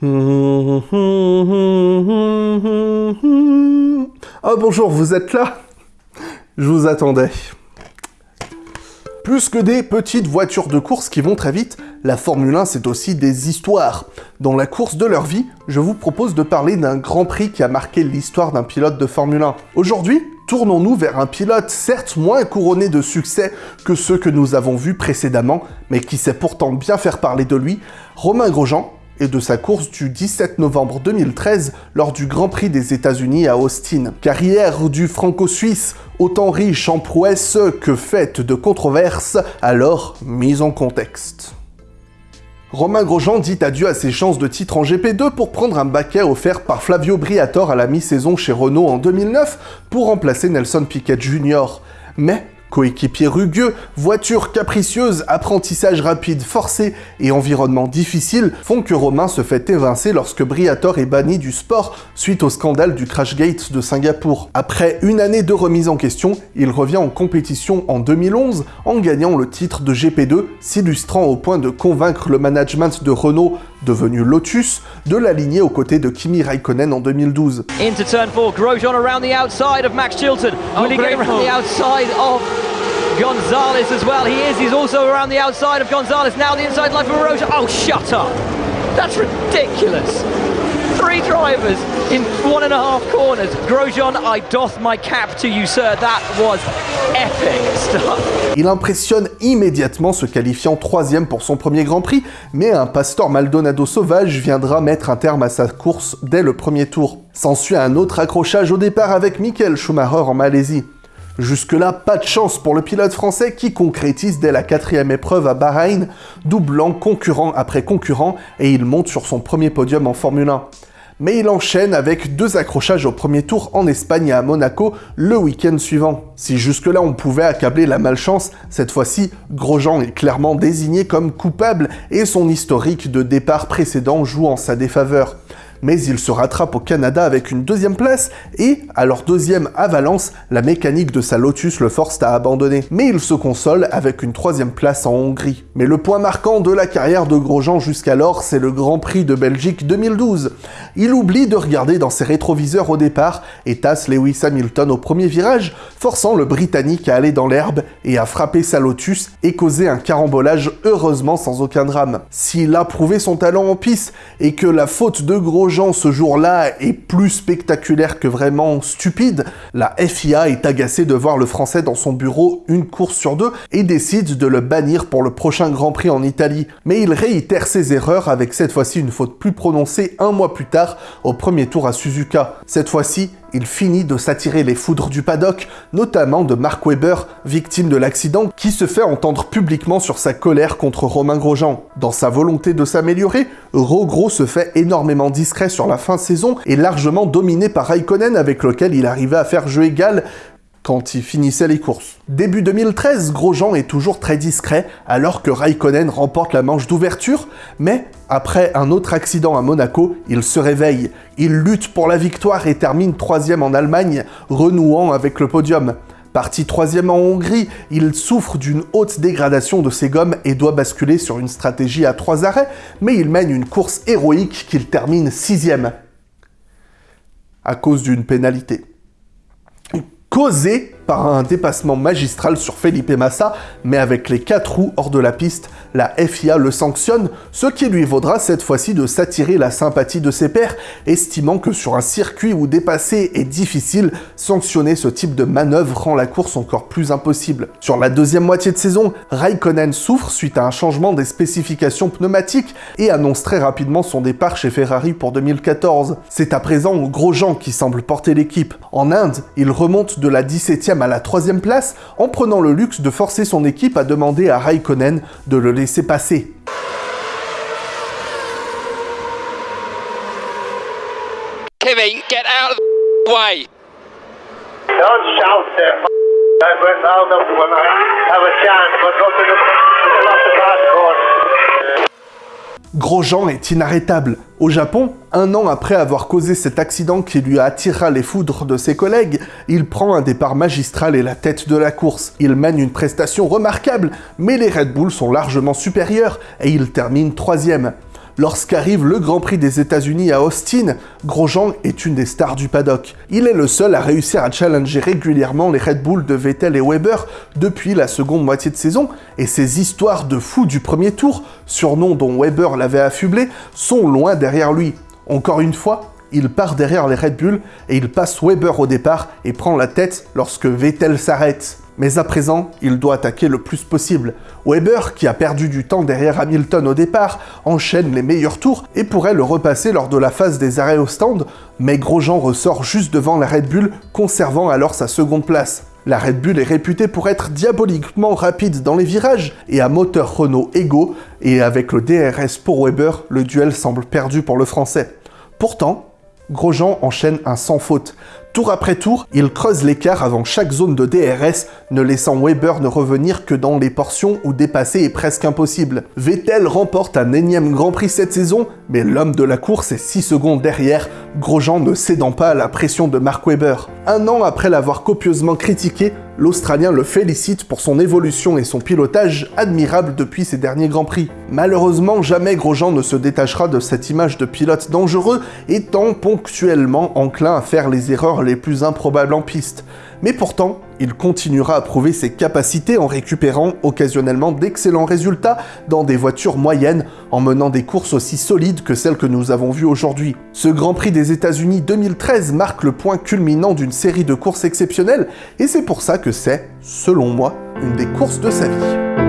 Ah bonjour, vous êtes là? Je vous attendais. Plus que des petites voitures de course qui vont très vite, la Formule 1 c'est aussi des histoires. Dans la course de leur vie, je vous propose de parler d'un Grand Prix qui a marqué l'histoire d'un pilote de Formule 1. Aujourd'hui, tournons-nous vers un pilote certes moins couronné de succès que ceux que nous avons vus précédemment, mais qui sait pourtant bien faire parler de lui, Romain Grosjean, et de sa course du 17 novembre 2013 lors du Grand Prix des États-Unis à Austin. Carrière du franco-suisse autant riche en prouesses que faite de controverses, alors mise en contexte. Romain Grosjean dit adieu à ses chances de titre en GP2 pour prendre un baquet offert par Flavio Briatore à la mi-saison chez Renault en 2009 pour remplacer Nelson Piquet Jr. Mais Coéquipier rugueux, voiture capricieuse, apprentissage rapide forcé et environnement difficile font que Romain se fait évincer lorsque Briator est banni du sport suite au scandale du Crashgate de Singapour. Après une année de remise en question, il revient en compétition en 2011 en gagnant le titre de GP2, s'illustrant au point de convaincre le management de Renault, devenu Lotus, de l'aligner aux côtés de Kimi Raikkonen en 2012. Into turn four, Grosjean around the outside of Max Chilton. Will he get around the outside of Gonzalez as well? He is. He's also around the outside of Gonzalez. Now the inside line for Roja. Oh, shut up. That's ridiculous. Three drivers in one and a half corners. Grosjean, I doff my cap to you, sir. That was epic stuff. Il impressionne immédiatement, se qualifiant troisième pour son premier Grand Prix, mais un Pastor Maldonado sauvage viendra mettre un terme à sa course dès le premier tour. S'ensuit un autre accrochage au départ avec Michael Schumacher en Malaisie. Jusque-là, pas de chance pour le pilote français qui concrétise dès la quatrième épreuve à Bahreïn, doublant concurrent après concurrent et il monte sur son premier podium en Formule 1. Mais il enchaîne avec deux accrochages au premier tour en Espagne et à Monaco le week-end suivant. Si jusque-là on pouvait accabler la malchance, cette fois-ci, Grosjean est clairement désigné comme coupable et son historique de départ précédent joue en sa défaveur mais il se rattrape au Canada avec une deuxième place et, à leur deuxième à Valence, la mécanique de sa Lotus le force à abandonner. Mais il se console avec une troisième place en Hongrie. Mais le point marquant de la carrière de Grosjean jusqu'alors, c'est le Grand Prix de Belgique 2012. Il oublie de regarder dans ses rétroviseurs au départ et tasse Lewis Hamilton au premier virage, forçant le Britannique à aller dans l'herbe et à frapper sa Lotus et causer un carambolage heureusement sans aucun drame. S'il a prouvé son talent en piste et que la faute de Grosjean ce jour-là est plus spectaculaire que vraiment stupide, la FIA est agacée de voir le français dans son bureau une course sur deux et décide de le bannir pour le prochain Grand Prix en Italie. Mais il réitère ses erreurs avec cette fois-ci une faute plus prononcée un mois plus tard au premier tour à Suzuka. Cette fois-ci, il finit de s'attirer les foudres du paddock, notamment de Mark Webber, victime de l'accident, qui se fait entendre publiquement sur sa colère contre Romain Grosjean. Dans sa volonté de s'améliorer, Rogro se fait énormément discret sur la fin saison et largement dominé par Raikkonen avec lequel il arrivait à faire jeu égal, quand il finissait les courses. Début 2013, Grosjean est toujours très discret, alors que Raikkonen remporte la manche d'ouverture, mais après un autre accident à Monaco, il se réveille. Il lutte pour la victoire et termine troisième en Allemagne, renouant avec le podium. Parti troisième en Hongrie, il souffre d'une haute dégradation de ses gommes et doit basculer sur une stratégie à trois arrêts, mais il mène une course héroïque qu'il termine sixième à cause d'une pénalité causé par un dépassement magistral sur Felipe Massa, mais avec les quatre roues hors de la piste, la FIA le sanctionne, ce qui lui vaudra cette fois-ci de s'attirer la sympathie de ses pairs, estimant que sur un circuit où dépasser est difficile, sanctionner ce type de manœuvre rend la course encore plus impossible. Sur la deuxième moitié de saison, Raikkonen souffre suite à un changement des spécifications pneumatiques et annonce très rapidement son départ chez Ferrari pour 2014. C'est à présent Grosjean qui semble porter l'équipe. En Inde, il remonte de la 17e à la troisième place en prenant le luxe de forcer son équipe à demander à Raikkonen de le laisser passer. Kimmy, get out of the way. Don't shout there. I went out of when I have a chance, but not in the, in the last hardcore. Grosjean est inarrêtable. Au Japon, un an après avoir causé cet accident qui lui attirera les foudres de ses collègues, il prend un départ magistral et la tête de la course. Il mène une prestation remarquable, mais les Red Bull sont largement supérieurs et il termine troisième. Lorsqu'arrive le Grand Prix des États-Unis à Austin, Grosjean est une des stars du paddock. Il est le seul à réussir à challenger régulièrement les Red Bull de Vettel et Weber depuis la seconde moitié de saison, et ces histoires de fou du premier tour, surnom dont Weber l'avait affublé, sont loin derrière lui. Encore une fois, il part derrière les Red Bull et il passe Weber au départ et prend la tête lorsque Vettel s'arrête. Mais à présent, il doit attaquer le plus possible. Weber, qui a perdu du temps derrière Hamilton au départ, enchaîne les meilleurs tours et pourrait le repasser lors de la phase des arrêts au stand, mais Grosjean ressort juste devant la Red Bull, conservant alors sa seconde place. La Red Bull est réputée pour être diaboliquement rapide dans les virages et à moteur Renault égaux, et avec le DRS pour Weber, le duel semble perdu pour le français. Pourtant, Grosjean enchaîne un sans faute. Tour après tour, il creuse l'écart avant chaque zone de DRS, ne laissant Weber ne revenir que dans les portions où dépasser est presque impossible. Vettel remporte un énième Grand Prix cette saison, mais l'homme de la course est 6 secondes derrière, Grosjean ne cédant pas à la pression de Mark Webber. Un an après l'avoir copieusement critiqué, l'Australien le félicite pour son évolution et son pilotage admirable depuis ses derniers Grands Prix. Malheureusement, jamais Grosjean ne se détachera de cette image de pilote dangereux, étant ponctuellement enclin à faire les erreurs les plus improbables en piste. Mais pourtant, il continuera à prouver ses capacités en récupérant occasionnellement d'excellents résultats dans des voitures moyennes en menant des courses aussi solides que celles que nous avons vues aujourd'hui. Ce Grand Prix des États-Unis 2013 marque le point culminant d'une série de courses exceptionnelles et c'est pour ça que c'est, selon moi, une des courses de sa vie.